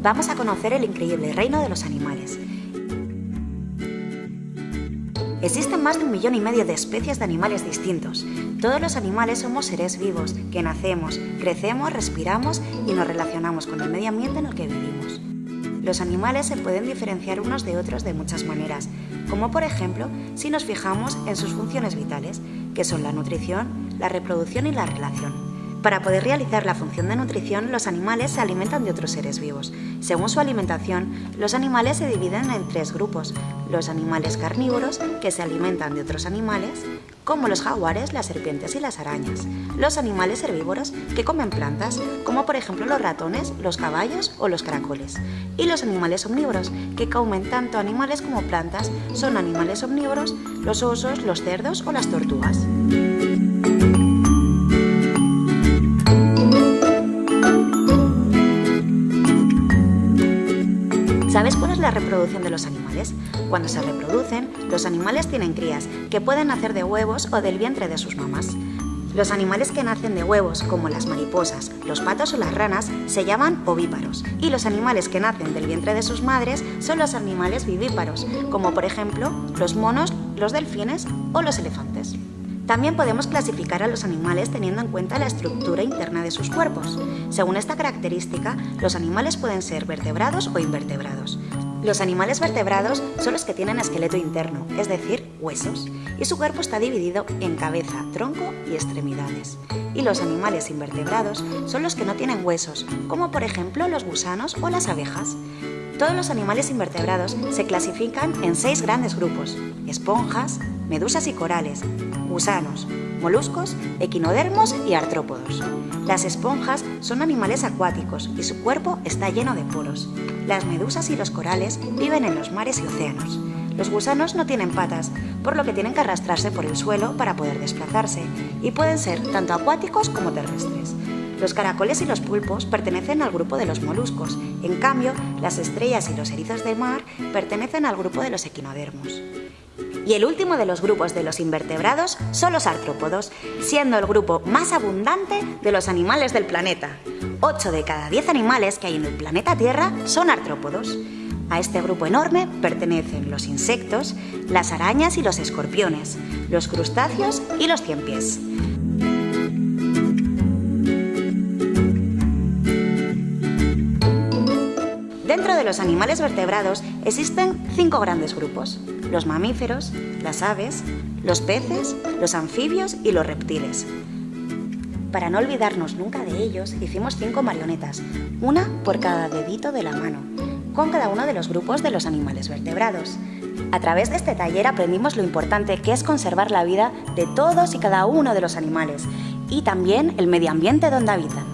Vamos a conocer el increíble reino de los animales. Existen más de un millón y medio de especies de animales distintos. Todos los animales somos seres vivos, que nacemos, crecemos, respiramos y nos relacionamos con el medio ambiente en el que vivimos. Los animales se pueden diferenciar unos de otros de muchas maneras, como por ejemplo si nos fijamos en sus funciones vitales, que son la nutrición, la reproducción y la relación. Para poder realizar la función de nutrición, los animales se alimentan de otros seres vivos. Según su alimentación, los animales se dividen en tres grupos. Los animales carnívoros, que se alimentan de otros animales, como los jaguares, las serpientes y las arañas. Los animales herbívoros, que comen plantas, como por ejemplo los ratones, los caballos o los caracoles. Y los animales omnívoros, que comen tanto animales como plantas, son animales omnívoros, los osos, los cerdos o las tortugas. La reproducción de los animales? Cuando se reproducen, los animales tienen crías, que pueden nacer de huevos o del vientre de sus mamás. Los animales que nacen de huevos, como las mariposas, los patos o las ranas, se llaman ovíparos. Y los animales que nacen del vientre de sus madres son los animales vivíparos, como por ejemplo los monos, los delfines o los elefantes. También podemos clasificar a los animales teniendo en cuenta la estructura interna de sus cuerpos. Según esta característica, los animales pueden ser vertebrados o invertebrados. Los animales vertebrados son los que tienen esqueleto interno, es decir, huesos, y su cuerpo está dividido en cabeza, tronco y extremidades. Y los animales invertebrados son los que no tienen huesos, como por ejemplo los gusanos o las abejas. Todos los animales invertebrados se clasifican en seis grandes grupos, esponjas, medusas y corales, gusanos, moluscos, equinodermos y artrópodos. Las esponjas son animales acuáticos y su cuerpo está lleno de poros. Las medusas y los corales viven en los mares y océanos. Los gusanos no tienen patas, por lo que tienen que arrastrarse por el suelo para poder desplazarse, y pueden ser tanto acuáticos como terrestres. Los caracoles y los pulpos pertenecen al grupo de los moluscos, en cambio, las estrellas y los erizos de mar pertenecen al grupo de los equinodermos. Y el último de los grupos de los invertebrados son los artrópodos, siendo el grupo más abundante de los animales del planeta. 8 de cada 10 animales que hay en el planeta Tierra son artrópodos. A este grupo enorme pertenecen los insectos, las arañas y los escorpiones, los crustáceos y los ciempiés. Los animales vertebrados existen cinco grandes grupos los mamíferos, las aves, los peces, los anfibios y los reptiles. Para no olvidarnos nunca de ellos, hicimos cinco marionetas, una por cada dedito de la mano, con cada uno de los grupos de los animales vertebrados. A través de este taller aprendimos lo importante que es conservar la vida de todos y cada uno de los animales y también el medio ambiente donde habitan.